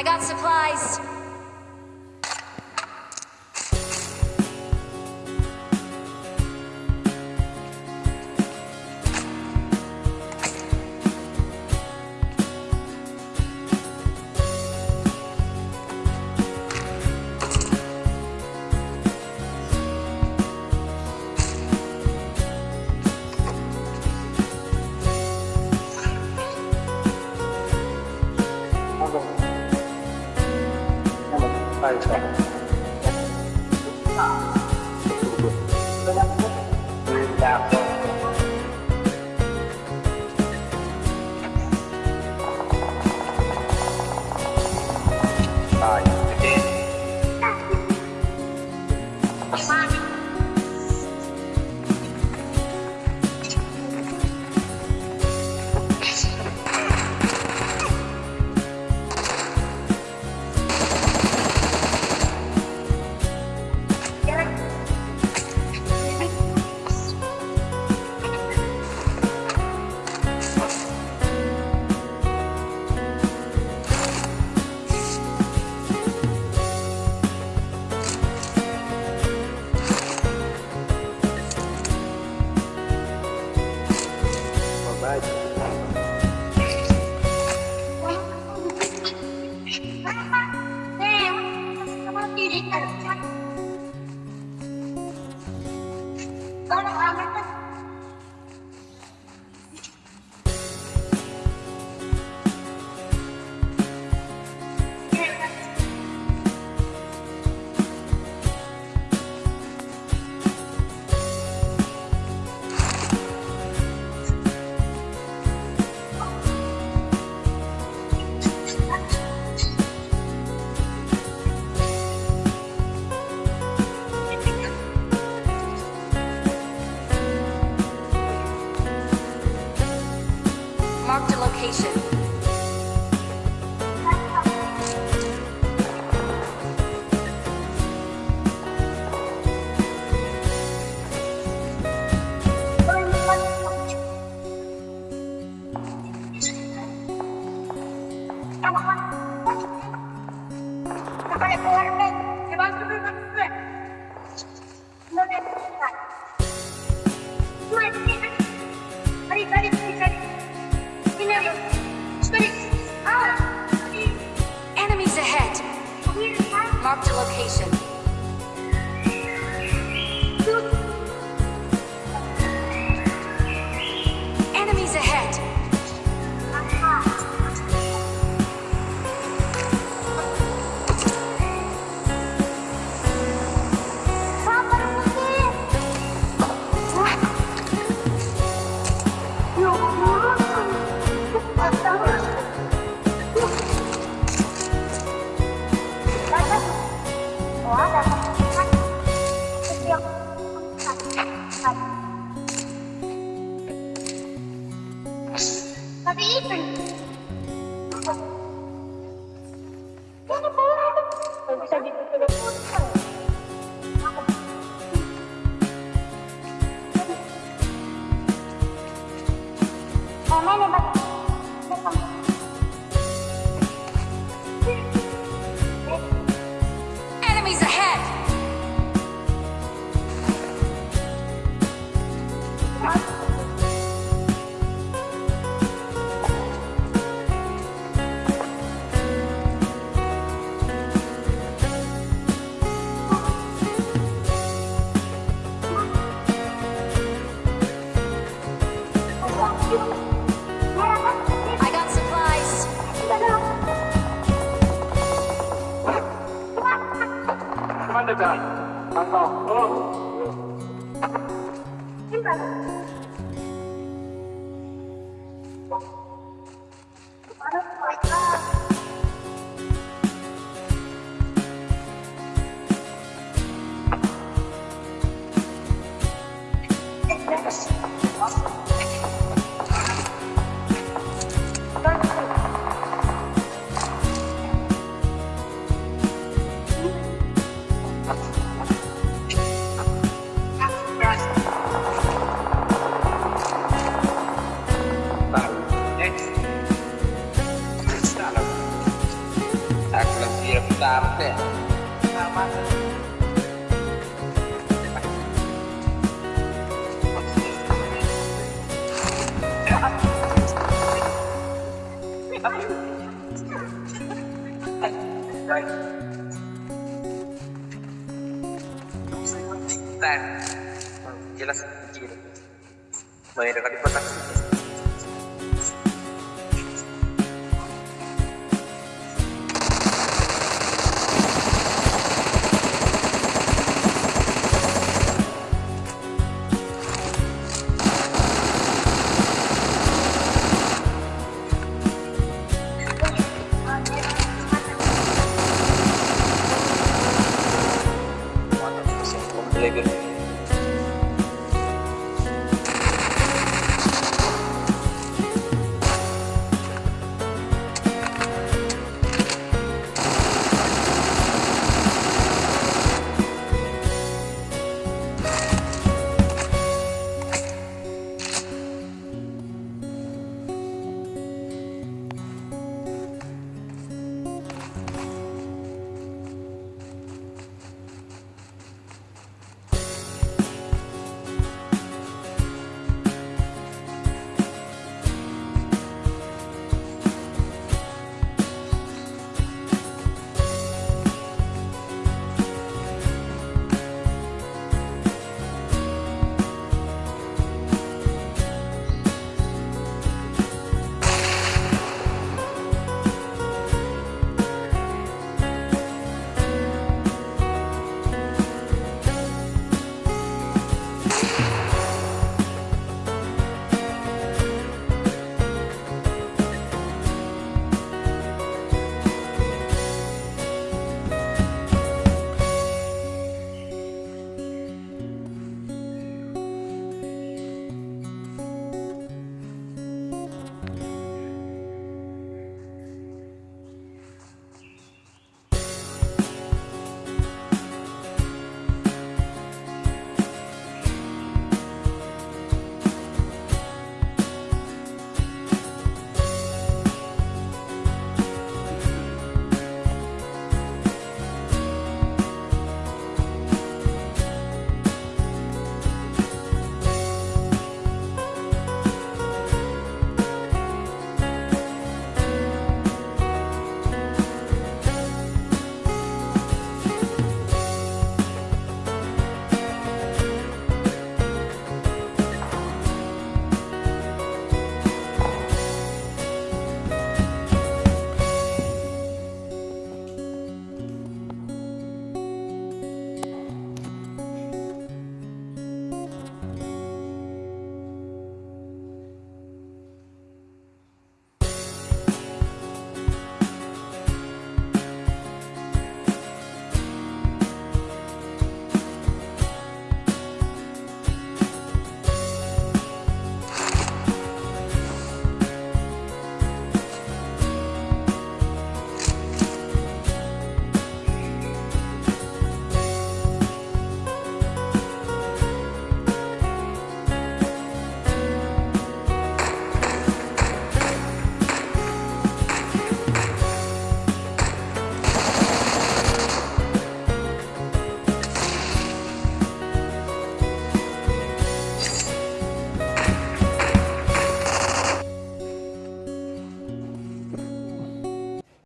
I got supplies. find trouble. Ahora, ahora, Marked a location. Happy Easter! I got supplies. Commander Dan. I'm off. Oh. Deh. Nama. Dan jelas kecil. Banyak dekat di